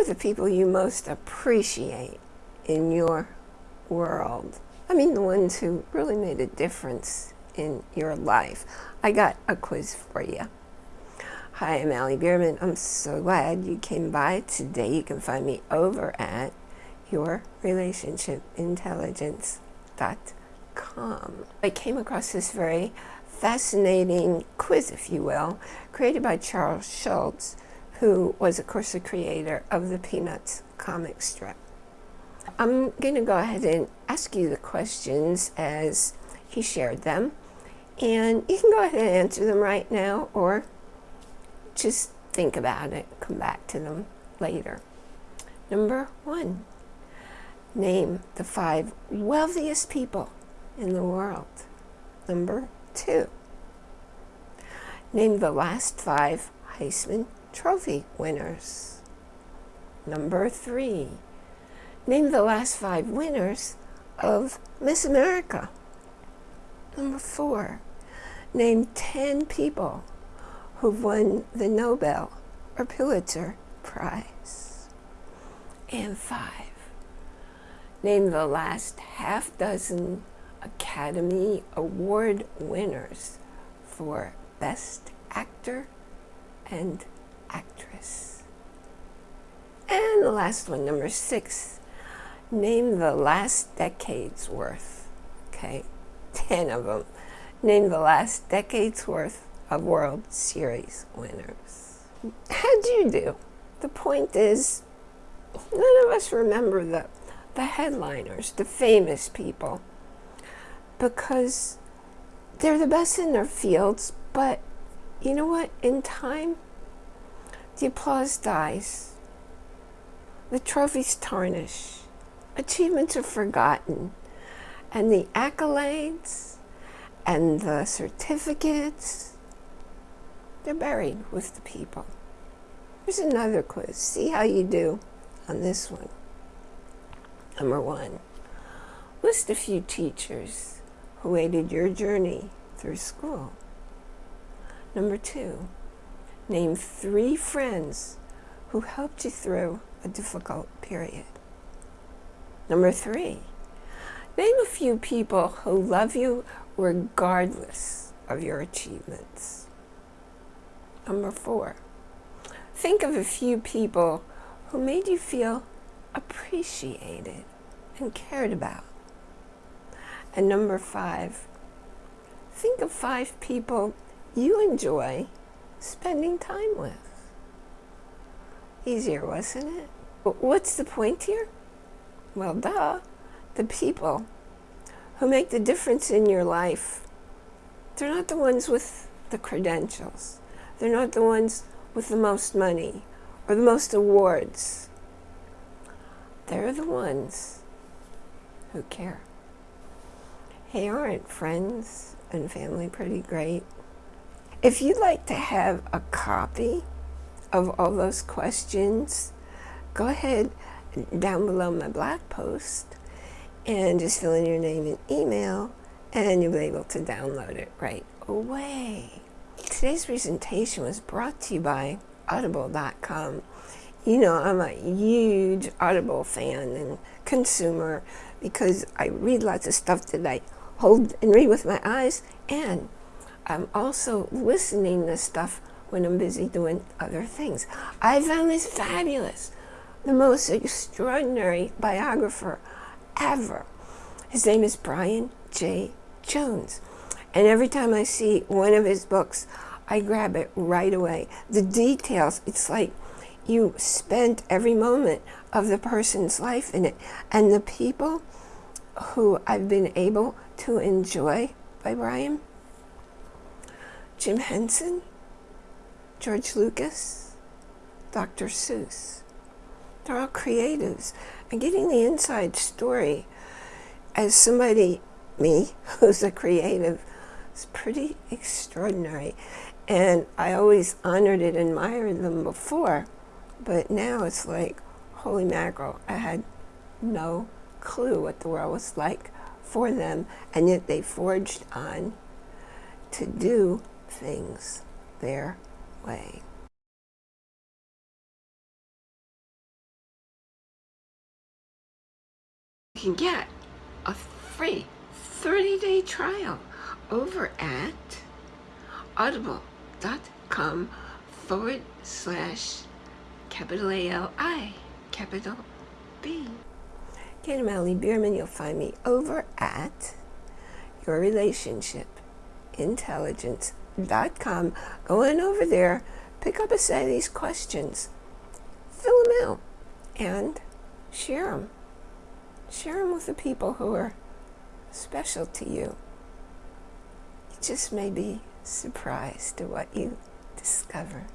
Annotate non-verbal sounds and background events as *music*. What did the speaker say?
are the people you most appreciate in your world? I mean, the ones who really made a difference in your life. I got a quiz for you. Hi, I'm Ali Bierman. I'm so glad you came by today. You can find me over at yourrelationshipintelligence.com. I came across this very fascinating quiz, if you will, created by Charles Schulz, who was, of course, the creator of the Peanuts comic strip. I'm going to go ahead and ask you the questions as he shared them. And you can go ahead and answer them right now or just think about it, come back to them later. Number one, name the five wealthiest people in the world. Number two, name the last five Heisman Trophy winners. Number three, name the last five winners of Miss America. Number four, name 10 people who've won the Nobel or Pulitzer Prize. And five, name the last half dozen Academy Award winners for Best Actor and actress. And the last one, number six, name the last decade's worth, okay? *laughs* 10 of them. Name the last decade's worth of World Series winners. How'd you do? The point is, none of us remember the, the headliners, the famous people, because they're the best in their fields, but you know what? In time, the applause dies. The trophies tarnish. Achievements are forgotten. And the accolades and the certificates, they're buried with the people. Here's another quiz. See how you do on this one. Number one, list a few teachers who aided your journey through school. Number two, Name three friends who helped you through a difficult period. Number three, name a few people who love you regardless of your achievements. Number four, think of a few people who made you feel appreciated and cared about. And number five, think of five people you enjoy spending time with. Easier, wasn't it? What's the point here? Well, duh. The people who make the difference in your life, they're not the ones with the credentials. They're not the ones with the most money or the most awards. They're the ones who care. Hey, aren't friends and family pretty great? If you'd like to have a copy of all those questions, go ahead down below my blog post and just fill in your name and email and you'll be able to download it right away. Today's presentation was brought to you by audible.com. You know, I'm a huge Audible fan and consumer because I read lots of stuff that I hold and read with my eyes and I'm also listening to stuff when I'm busy doing other things. I found this fabulous, the most extraordinary biographer ever. His name is Brian Jay Jones. And every time I see one of his books, I grab it right away. The details, it's like you spent every moment of the person's life in it. And the people who I've been able to enjoy by Brian, Jim Henson, George Lucas, Dr. Seuss. They're all creatives. And getting the inside story as somebody, me, *laughs* who's a creative, is pretty extraordinary. And I always honored and admired them before, but now it's like, holy mackerel, I had no clue what the world was like for them, and yet they forged on to do things their way. You can get a free 30-day trial over at audible.com forward slash capital A-L-I, capital B. Kate O'Malley Bierman, you'll find me over at Your Relationship Intelligence intelligence.com. Go in over there, pick up a set of these questions, fill them out, and share them. Share them with the people who are special to you. You just may be surprised at what you discover.